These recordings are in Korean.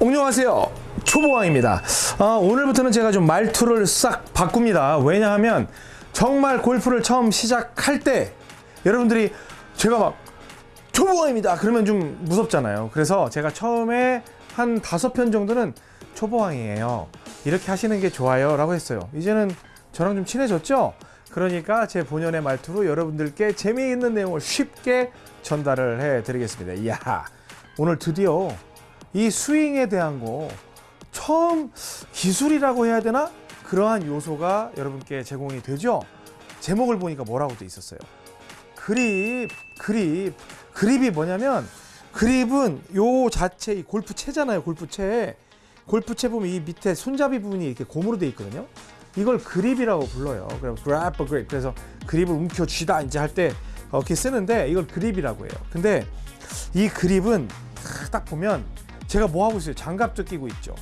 안녕하세요. 초보왕입니다. 아, 오늘부터는 제가 좀 말투를 싹 바꿉니다. 왜냐하면 정말 골프를 처음 시작할 때 여러분들이 제가 막 초보왕입니다. 그러면 좀 무섭잖아요. 그래서 제가 처음에 한 다섯 편 정도는 초보왕이에요. 이렇게 하시는 게 좋아요 라고 했어요. 이제는 저랑 좀 친해졌죠? 그러니까 제 본연의 말투로 여러분들께 재미있는 내용을 쉽게 전달을 해 드리겠습니다. 이야 오늘 드디어 이 스윙에 대한 거 처음 기술이라고 해야 되나? 그러한 요소가 여러분께 제공이 되죠. 제목을 보니까 뭐라고 돼 있었어요. 그립, 그립. 그립이 뭐냐면 그립은 요 자체 이 골프채잖아요. 골프채. 골프채 보면 이 밑에 손잡이 부분이 이렇게 고무로 돼 있거든요. 이걸 그립이라고 불러요. 그럼 grab a grip. 그래서 그립을 움켜쥐다 이제 할 때 이렇게 쓰는데 이걸 그립이라고 해요. 근데 이 그립은 딱 보면 제가 뭐 하고 있어요? 장갑도 끼고 있죠.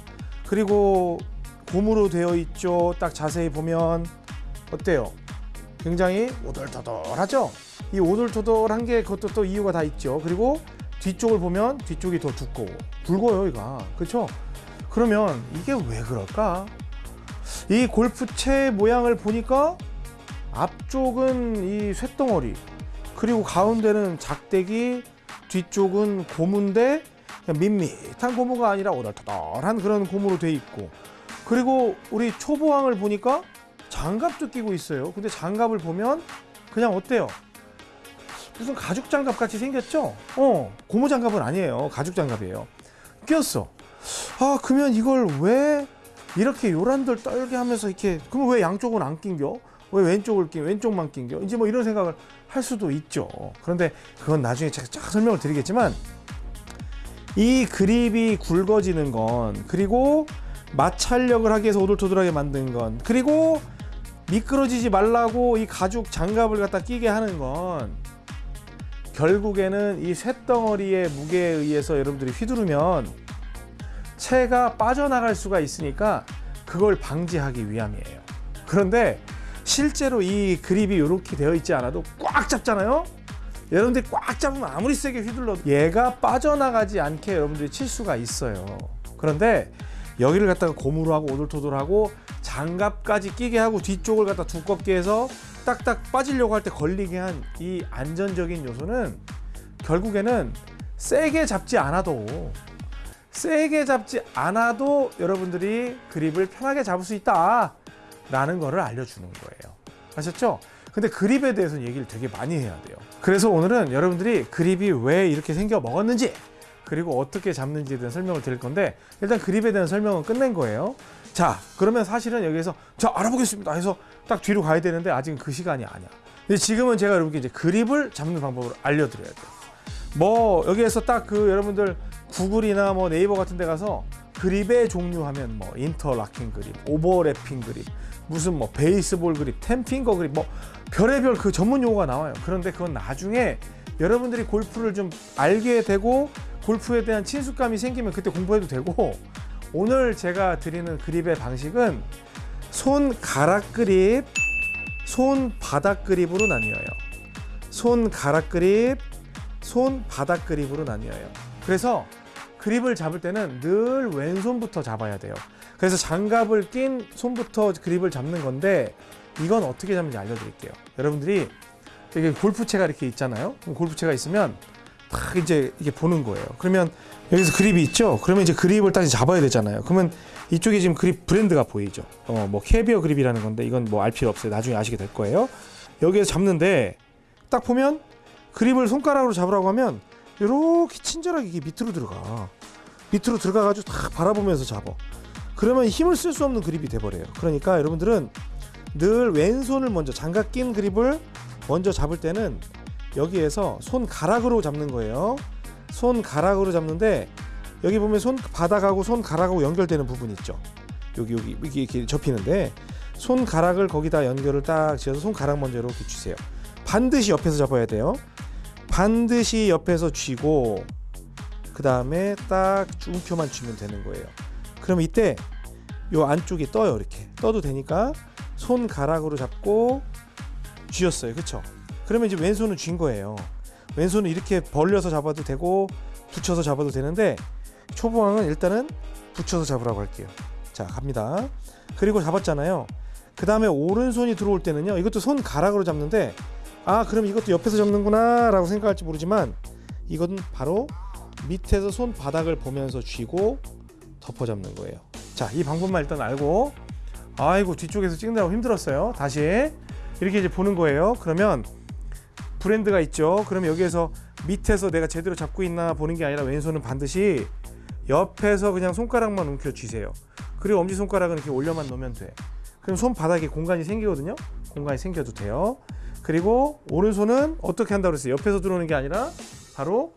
그리고 고무로 되어 있죠. 딱 자세히 보면 어때요? 굉장히 오돌토돌하죠. 이 오돌토돌한 게 그것도 또 이유가 다 있죠. 그리고 뒤쪽을 보면 뒤쪽이 더 두꺼워, 굵어요, 이가 그렇죠? 그러면 이게 왜 그럴까? 이 골프채 모양을 보니까 앞쪽은 이 쇳덩어리, 그리고 가운데는 작대기, 뒤쪽은 고무인데 밋밋한 고무가 아니라 오돌토돌한 그런 고무로 돼 있고 그리고 우리 초보왕을 보니까 장갑도 끼고 있어요. 근데 장갑을 보면 그냥 어때요? 무슨 가죽 장갑 같이 생겼죠? 어 고무 장갑은 아니에요. 가죽 장갑이에요. 끼었어. 아 그러면 이걸 왜 이렇게 요란들 떨게 하면서 이렇게 그러면 왜 양쪽은 안 낀겨? 왜 왼쪽을 낀 왼쪽만 낀겨? 이제 뭐 이런 생각을 할 수도 있죠. 그런데 그건 나중에 제가 쫙 설명을 드리겠지만 이 그립이 굵어지는 건 그리고 마찰력을 하기 위해서 오돌토돌하게 만든 건 그리고 미끄러지지 말라고 이 가죽 장갑을 갖다 끼게 하는 건 결국에는 이 쇳덩어리의 무게에 의해서 여러분들이 휘두르면 채가 빠져나갈 수가 있으니까 그걸 방지하기 위함이에요. 그런데 실제로 이 그립이 이렇게 되어 있지 않아도 꽉 잡잖아요 여러분들이 꽉 잡으면 아무리 세게 휘둘러도 얘가 빠져나가지 않게 여러분들이 칠 수가 있어요 그런데 여기를 갖다가 고무로 하고 오돌토돌하고 장갑까지 끼게 하고 뒤쪽을 갖다 두껍게 해서 딱딱 빠지려고 할 때 걸리게 한 이 안전적인 요소는 결국에는 세게 잡지 않아도 세게 잡지 않아도 여러분들이 그립을 편하게 잡을 수 있다 라는 거를 알려주는 거예요 아셨죠? 근데 그립에 대해서는 얘기를 되게 많이 해야 돼요. 그래서 오늘은 여러분들이 그립이 왜 이렇게 생겨 먹었는지 그리고 어떻게 잡는지에 대한 설명을 드릴 건데 일단 그립에 대한 설명은 끝낸 거예요. 자 그러면 사실은 여기에서 자 알아보겠습니다. 해서 딱 뒤로 가야 되는데 아직은 그 시간이 아니야. 근데 지금은 제가 여러분께 이제 그립을 잡는 방법을 알려드려야 돼요. 뭐 여기에서 딱 그 여러분들 구글이나 뭐 네이버 같은 데 가서 그립의 종류 하면 뭐 인터락킹 그립, 오버래핑 그립, 무슨 뭐 베이스볼 그립, 템핑거 그립 뭐 별의별 그 전문 용어가 나와요. 그런데 그건 나중에 여러분들이 골프를 좀 알게 되고 골프에 대한 친숙감이 생기면 그때 공부해도 되고 오늘 제가 드리는 그립의 방식은 손 가락 그립, 손 바닥 그립으로 나뉘어요. 손 가락 그립, 손 바닥 그립으로 나뉘어요. 그래서 그립을 잡을 때는 늘 왼손부터 잡아야 돼요. 그래서 장갑을 낀 손부터 그립을 잡는 건데 이건 어떻게 잡는지 알려드릴게요. 여러분들이 이게 골프채가 이렇게 있잖아요. 골프채가 있으면 딱 이제 이게 보는 거예요. 그러면 여기서 그립이 있죠. 그러면 이제 그립을 딱 잡아야 되잖아요. 그러면 이쪽에 지금 그립 브랜드가 보이죠. 어, 뭐 캐비어 그립이라는 건데 이건 뭐 알 필요 없어요. 나중에 아시게 될 거예요. 여기에서 잡는데 딱 보면 그립을 손가락으로 잡으라고 하면 이렇게 친절하게 이게 밑으로 들어가. 밑으로 들어가가지고 딱 바라보면서 잡아. 그러면 힘을 쓸 수 없는 그립이 돼버려요. 그러니까 여러분들은 늘 왼손을 먼저 장갑 낀 그립을 먼저 잡을 때는 여기에서 손가락으로 잡는 거예요. 손가락으로 잡는데 여기 보면 손바닥하고 손가락하고 연결되는 부분 있죠. 여기 여기 이렇게, 이렇게 접히는데 손가락을 거기다 연결을 딱 지어서 손가락 먼저 이렇게 쥐세요. 반드시 옆에서 잡아야 돼요. 반드시 옆에서 쥐고 그 다음에 딱 움켜만 쥐면 되는 거예요. 그럼 이때 요 안쪽이 떠요 이렇게 떠도 되니까 손가락으로 잡고 쥐었어요 그쵸 그러면 이제 왼손은 쥔 거예요 왼손은 이렇게 벌려서 잡아도 되고 붙여서 잡아도 되는데 초보왕은 일단은 붙여서 잡으라고 할게요. 자 갑니다. 그리고 잡았잖아요. 그 다음에 오른손이 들어올 때는요. 이것도 손 가락으로 잡는데 아 그럼 이것도 옆에서 잡는구나 라고 생각할지 모르지만 이건 바로 밑에서 손 바닥을 보면서 쥐고 덮어 잡는 거예요. 자 이 방법만 일단 알고 아이고 뒤쪽에서 찍느라고 힘들었어요. 다시 이렇게 이제 보는 거예요. 그러면 브랜드가 있죠. 그러면 여기에서 밑에서 내가 제대로 잡고 있나 보는 게 아니라 왼손은 반드시 옆에서 그냥 손가락만 움켜 쥐세요. 그리고 엄지 손가락은 이렇게 올려만 놓으면 돼. 그럼 손 바닥에 공간이 생기거든요. 공간이 생겨도 돼요. 그리고 오른손은 어떻게 한다고 그랬어요? 옆에서 들어오는 게 아니라 바로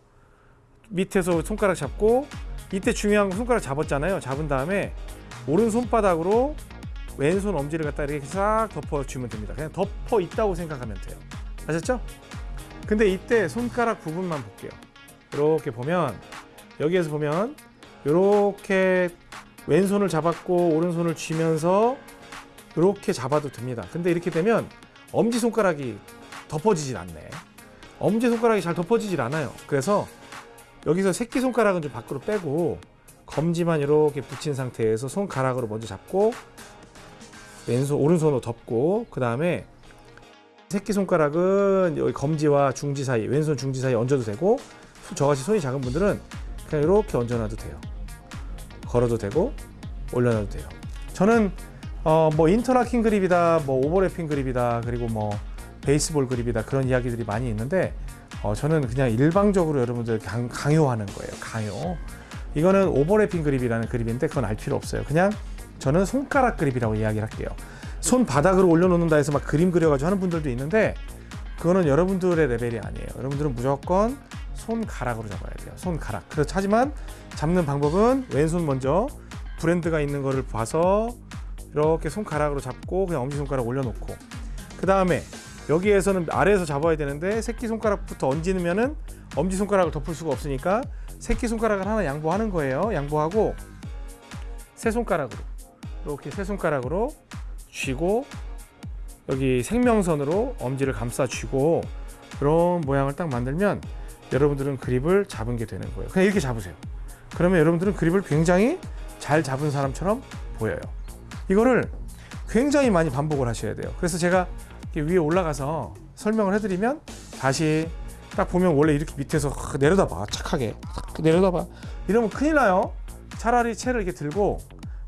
밑에서 손가락 잡고 이때 중요한 건 손가락 잡았잖아요. 잡은 다음에 오른 손바닥으로 왼손 엄지를 갖다 이렇게 싹 덮어 주면 됩니다. 그냥 덮어 있다고 생각하면 돼요. 아셨죠? 근데 이때 손가락 부분만 볼게요. 이렇게 보면 여기에서 보면 이렇게 왼손을 잡았고 오른손을 쥐면서 이렇게 잡아도 됩니다. 근데 이렇게 되면 엄지 손가락이 덮어지질 않네. 엄지 손가락이 잘 덮어지질 않아요. 그래서 여기서 새끼 손가락은 좀 밖으로 빼고 검지만 이렇게 붙인 상태에서 손가락으로 먼저 잡고 왼손 오른손으로 덮고 그 다음에 새끼 손가락은 여기 검지와 중지 사이 왼손 중지 사이 얹어도 되고 저같이 손이 작은 분들은 그냥 이렇게 얹어놔도 돼요. 걸어도 되고 올려놔도 돼요. 저는 어 뭐 인터라킹 그립이다, 뭐 오버래핑 그립이다, 그리고 뭐 베이스볼 그립이다 그런 이야기들이 많이 있는데 어 저는 그냥 일방적으로 여러분들 강, 강요하는 거예요. 강요. 이거는 오버래핑 그립이라는 그립인데 그건 알 필요 없어요. 그냥 저는 손가락 그립이라고 이야기를 할게요. 손 바닥으로 올려놓는다 해서 막 그림 그려가지고 하는 분들도 있는데 그거는 여러분들의 레벨이 아니에요. 여러분들은 무조건 손가락으로 잡아야 돼요. 손가락. 하지만 잡는 방법은 왼손 먼저 브랜드가 있는 거를 봐서 이렇게 손가락으로 잡고 그냥 엄지손가락 올려놓고 그 다음에 여기에서는 아래에서 잡아야 되는데 새끼손가락부터 얹으면은 엄지손가락을 덮을 수가 없으니까 새끼손가락을 하나 양보하는 거예요. 양보하고 세 손가락으로 이렇게 세 손가락으로 쥐고 여기 생명선으로 엄지를 감싸 쥐고 그런 모양을 딱 만들면 여러분들은 그립을 잡은 게 되는 거예요. 그냥 이렇게 잡으세요. 그러면 여러분들은 그립을 굉장히 잘 잡은 사람처럼 보여요. 이거를 굉장히 많이 반복을 하셔야 돼요. 그래서 제가 위에 올라가서 설명을 해드리면 다시 딱 보면 원래 이렇게 밑에서 내려다봐 착하게 내려다봐 이러면 큰일 나요. 차라리 채를 이렇게 들고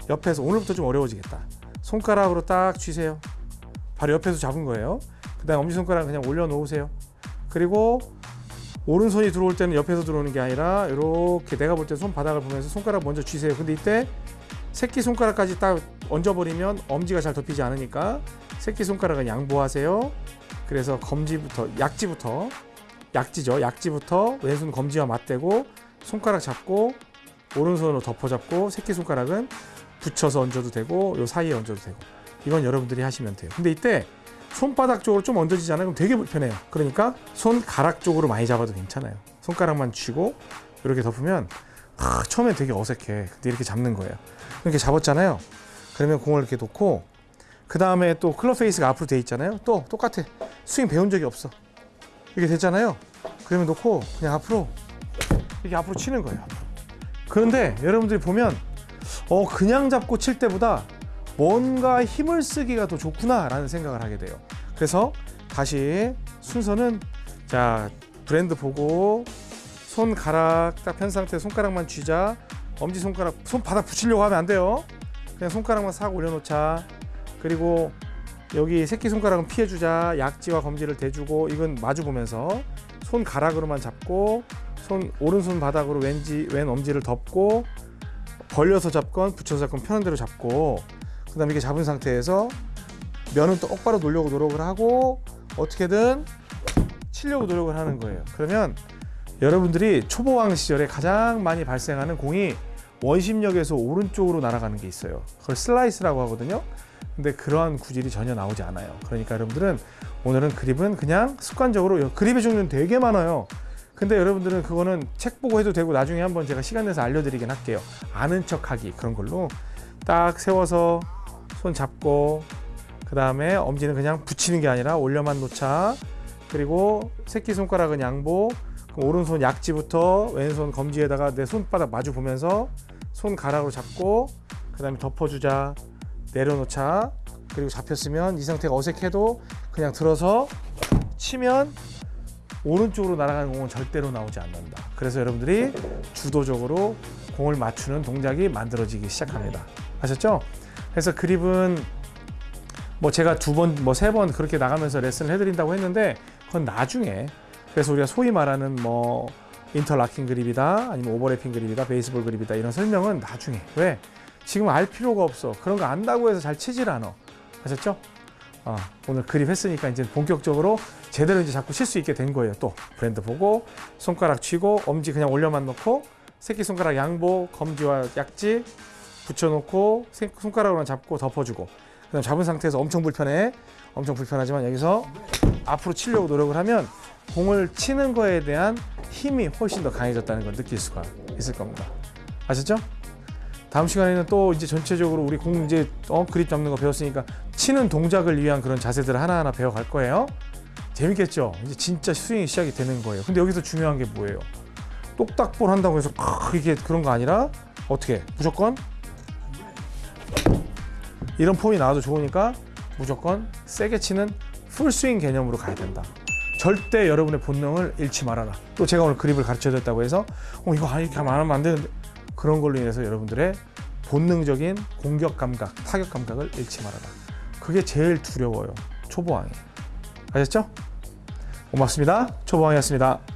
옆에서 오늘부터 좀 어려워지겠다. 손가락으로 딱 쥐세요. 바로 옆에서 잡은 거예요. 그 다음 엄지 손가락 그냥 올려놓으세요. 그리고 오른손이 들어올 때는 옆에서 들어오는 게 아니라 이렇게 내가 볼 때 손바닥을 보면서 손가락 먼저 쥐세요. 근데 이때 새끼 손가락까지 딱 얹어버리면 엄지가 잘 덮이지 않으니까 새끼 손가락은 양보하세요. 그래서 검지부터 약지부터 약지죠. 약지부터 왼손 검지와 맞대고 손가락 잡고 오른손으로 덮어 잡고 새끼 손가락은 붙여서 얹어도 되고 요 사이에 얹어도 되고 이건 여러분들이 하시면 돼요. 근데 이때 손바닥 쪽으로 좀 얹어지잖아요. 그럼 되게 불편해요. 그러니까 손가락 쪽으로 많이 잡아도 괜찮아요. 손가락만 쥐고 이렇게 덮으면 아, 처음엔 되게 어색해. 근데 이렇게 잡는 거예요. 이렇게 잡았잖아요. 그러면 공을 이렇게 놓고 그 다음에 또 클럽 페이스가 앞으로 돼 있잖아요. 또 똑같아. 스윙 배운 적이 없어. 이렇게 됐잖아요. 그러면 놓고 그냥 앞으로 이렇게 앞으로 치는 거예요. 그런데 여러분들이 보면 어 그냥 잡고 칠 때보다 뭔가 힘을 쓰기가 더 좋구나 라는 생각을 하게 돼요. 그래서 다시 순서는 자 브랜드 보고 손가락 딱 편 상태 손가락만 쥐자 엄지 손가락 손바닥 붙이려고 하면 안 돼요. 그냥 손가락만 싹 올려놓자. 그리고 여기 새끼 손가락은 피해주자. 약지와 검지를 대주고 이건 마주 보면서 손가락으로만 잡고 손 오른손 바닥으로 왼지 왼 엄지를 덮고 벌려서 잡건 붙여서 잡건 편한 대로 잡고 그 다음에 이렇게 잡은 상태에서 면은 똑바로 놓으려고 노력을 하고 어떻게든 치려고 노력을 하는 거예요. 그러면 여러분들이 초보왕 시절에 가장 많이 발생하는 공이 원심력에서 오른쪽으로 날아가는 게 있어요. 그걸 슬라이스라고 하거든요. 근데 그러한 구질이 전혀 나오지 않아요. 그러니까 여러분들은 오늘은 그립은 그냥 습관적으로 그립의 종류는 되게 많아요. 근데 여러분들은 그거는 책 보고 해도 되고 나중에 한번 제가 시간 내서 알려드리긴 할게요. 아는 척하기 그런 걸로 딱 세워서 손 잡고 그 다음에 엄지는 그냥 붙이는 게 아니라 올려만 놓자. 그리고 새끼 손가락은 양보. 오른손 약지부터 왼손 검지에다가 내 손바닥 마주 보면서 손 가락으로 잡고 그 다음에 덮어주자 내려놓자 그리고 잡혔으면 이 상태가 어색해도 그냥 들어서 치면 오른쪽으로 날아가는 공은 절대로 나오지 않는다. 그래서 여러분들이 주도적으로 공을 맞추는 동작이 만들어지기 시작합니다. 아셨죠? 그래서 그립은 뭐 제가 두 번, 뭐 세 번 그렇게 나가면서 레슨을 해드린다고 했는데 그건 나중에 그래서 우리가 소위 말하는 뭐 인터라킹 그립이다 아니면 오버래핑 그립이다 베이스볼 그립이다 이런 설명은 나중에. 왜? 지금 알 필요가 없어. 그런 거 안다고 해서 잘 치질 않아. 아셨죠? 어, 오늘 그립 했으니까 이제 본격적으로 제대로 이제 자꾸 칠 수 있게 된 거예요. 또. 브랜드 보고 손가락 쥐고 엄지 그냥 올려만 놓고 새끼 손가락 양보 검지와 약지 붙여놓고 세- 손가락으로만 잡고 덮어주고. 그다음 잡은 상태에서 엄청 불편해. 엄청 불편하지만 여기서 앞으로 치려고 노력을 하면 공을 치는 거에 대한 힘이 훨씬 더 강해졌다는 걸 느낄 수가 있을 겁니다. 아셨죠? 다음 시간에는 또 이제 전체적으로 우리 공 이제 어 그립 잡는 거 배웠으니까 치는 동작을 위한 그런 자세들을 하나하나 배워갈 거예요. 재밌겠죠? 이제 진짜 스윙이 시작이 되는 거예요. 근데 여기서 중요한 게 뭐예요? 똑딱볼 한다고 해서 크 이게 그런 거 아니라 어떻게 무조건 이런 폼이 나와도 좋으니까 무조건 세게 치는 풀스윙 개념으로 가야 된다. 절대 여러분의 본능을 잃지 말아라. 또 제가 오늘 그립을 가르쳐 드렸다고 해서 어 이거 이렇게 하면 안 되는데 그런 걸로 인해서 여러분들의 본능적인 공격 감각, 타격 감각을 잃지 말아라. 그게 제일 두려워요. 초보왕이. 아셨죠? 고맙습니다. 초보왕이었습니다.